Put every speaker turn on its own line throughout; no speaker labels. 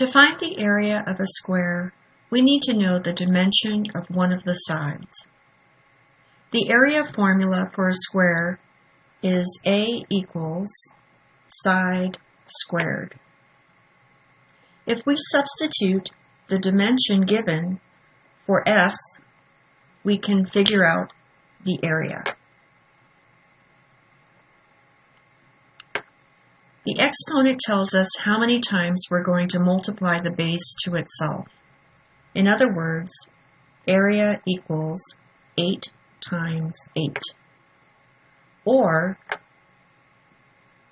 To find the area of a square, we need to know the dimension of one of the sides. The area formula for a square is A equals side squared. If we substitute the dimension given for S, we can figure out the area. The exponent tells us how many times we're going to multiply the base to itself. In other words, area equals 8 times 8, or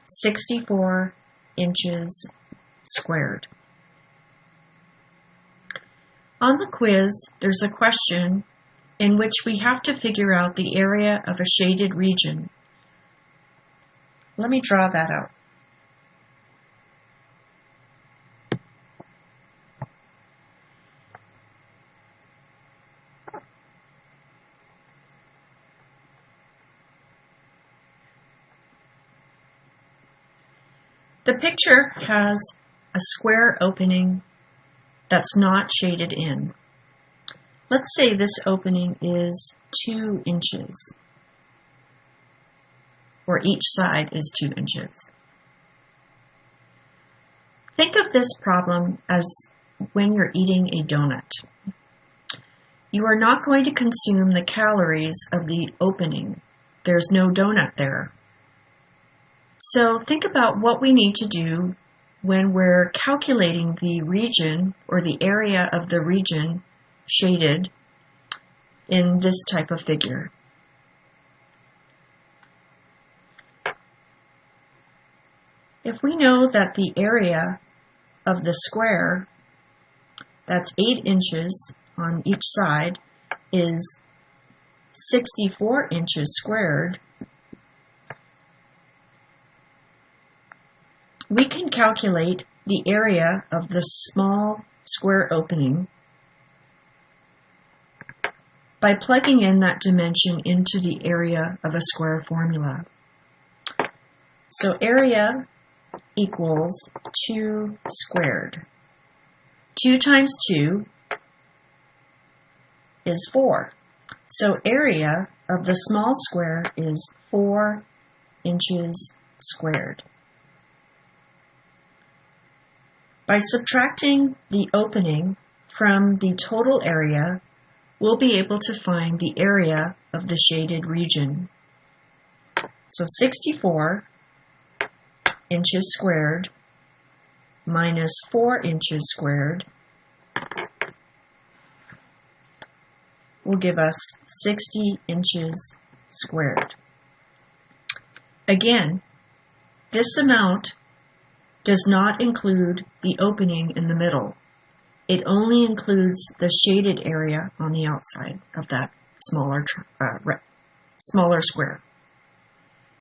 64 inches squared. On the quiz, there's a question in which we have to figure out the area of a shaded region. Let me draw that out. The picture has a square opening that's not shaded in. Let's say this opening is 2 inches, or each side is 2 inches. Think of this problem as when you're eating a donut. You are not going to consume the calories of the opening. There's no donut there. So think about what we need to do when we're calculating the region or the area of the region shaded in this type of figure. If we know that the area of the square, that's 8 inches on each side, is 64 inches squared, we can calculate the area of the small square opening by plugging in that dimension into the area of a square formula. So area equals 2 squared. 2 times 2 is 4. So area of the small square is 4 inches squared. By subtracting the opening from the total area, we'll be able to find the area of the shaded region. So 64 inches squared minus 4 inches squared will give us 60 inches squared. Again, this amount does not include the opening in the middle. It only includes the shaded area on the outside of that smaller, uh, smaller square.